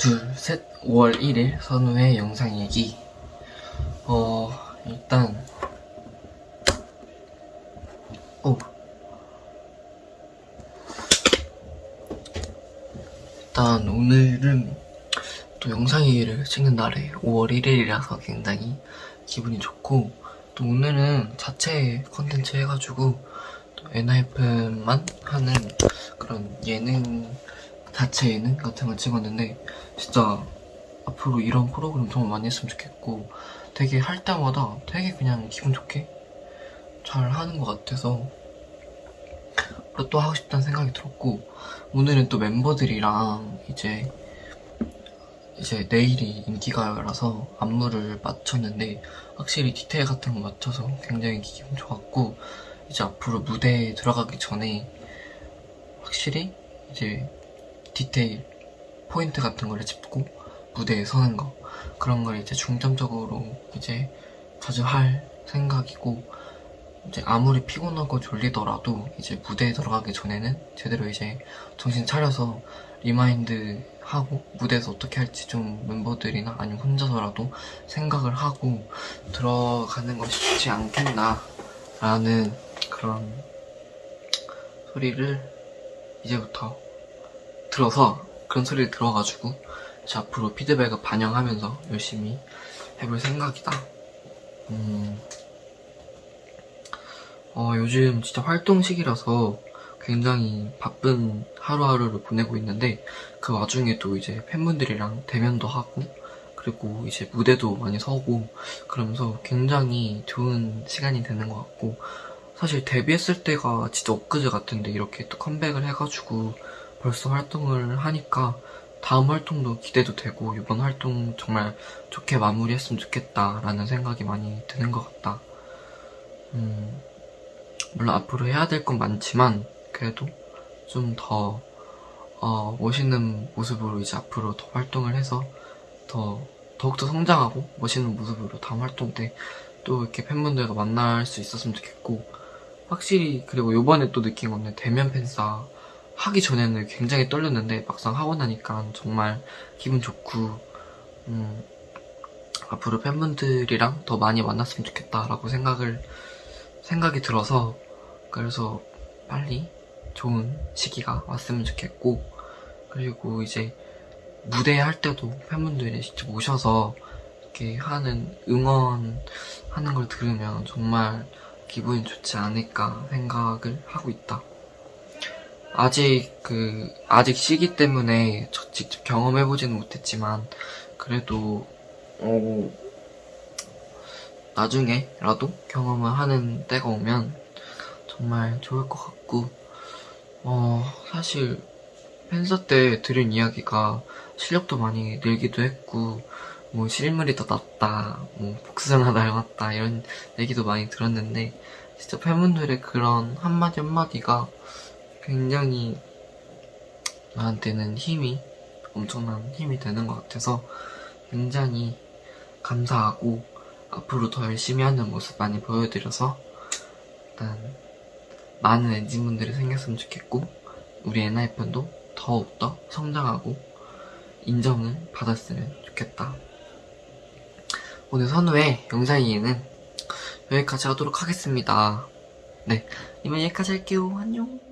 둘, 셋, 5월 1일 선우의 영상 얘기. 어, 일단, 오. 일단, 오늘은 또 영상 얘기를 찍는 날에 5월 1일이라서 굉장히 기분이 좋고, 또 오늘은 자체 컨텐츠 해가지고, 또 엔하이픈만 하는 그런 예능, 자체 예능 같은 걸 찍었는데, 진짜 앞으로 이런 프로그램 정말 많이 했으면 좋겠고 되게 할 때마다 되게 그냥 기분 좋게 잘 하는 것 같아서 또 하고 싶다는 생각이 들었고 오늘은 또 멤버들이랑 이제 이제 내일이 인기가요라서 안무를 맞췄는데 확실히 디테일 같은 거 맞춰서 굉장히 기분 좋았고 이제 앞으로 무대에 들어가기 전에 확실히 이제 디테일 포인트 같은 거를 짚고 무대에 서는 거. 그런 걸 이제 중점적으로 이제 자주 할 생각이고 이제 아무리 피곤하고 졸리더라도 이제 무대에 들어가기 전에는 제대로 이제 정신 차려서 remind 하고 무대에서 어떻게 할지 좀 멤버들이나 아니면 혼자서라도 생각을 하고 들어가는 것이 좋지 않겠나 라는 그런 소리를 이제부터 들어서 그런 소리를 들어가지고 이제 앞으로 피드백을 반영하면서 열심히 해볼 생각이다. 음, 어, 요즘 진짜 활동 시기라서 굉장히 바쁜 하루하루를 보내고 있는데 그 와중에도 이제 팬분들이랑 대면도 하고 그리고 이제 무대도 많이 서고 그러면서 굉장히 좋은 시간이 되는 것 같고 사실 데뷔했을 때가 진짜 엊그제 같은데 이렇게 또 컴백을 해가지고 벌써 활동을 하니까 다음 활동도 기대도 되고 이번 활동 정말 좋게 마무리했으면 좋겠다라는 생각이 많이 드는 것 같다. 음, 물론 앞으로 해야 될 건 많지만 그래도 좀더 어, 멋있는 모습으로 이제 앞으로 더 활동을 해서 더 더욱더 성장하고 멋있는 모습으로 다음 활동 때 또 이렇게 팬분들과 만날 수 있었으면 좋겠고 확실히 그리고 요번에 또 느낀 건데 대면 팬싸 하기 전에는 굉장히 떨렸는데 막상 하고 나니까 정말 기분 좋고 음, 앞으로 팬분들이랑 더 많이 만났으면 좋겠다라고 생각을 생각이 들어서 그래서 빨리 좋은 시기가 왔으면 좋겠고 그리고 이제 무대 할 때도 팬분들이 직접 오셔서 이렇게 하는 응원하는 걸 들으면 정말 기분이 좋지 않을까 생각을 하고 있다. 아직 그 아직 시기 때문에 저 직접 경험해 보지는 못했지만 그래도 어, 나중에라도 경험을 하는 때가 오면 정말 좋을 것 같고 어 사실 팬서 때 들은 이야기가 실력도 많이 늘기도 했고 뭐 실물이 더 낫다 뭐 복숭아 닮았다 이런 얘기도 많이 들었는데 진짜 팬분들의 그런 한마디 한마디가 굉장히 나한테는 힘이 엄청난 힘이 되는 것 같아서 굉장히 감사하고 앞으로 더 열심히 하는 모습 많이 보여드려서 일단 많은 엔진분들이 생겼으면 좋겠고 우리 엔하이픈도 더욱더 성장하고 인정을 받았으면 좋겠다. 오늘 선우의 영상이에는 여기까지 하도록 하겠습니다. 네 이만 여기까지 할게요. 안녕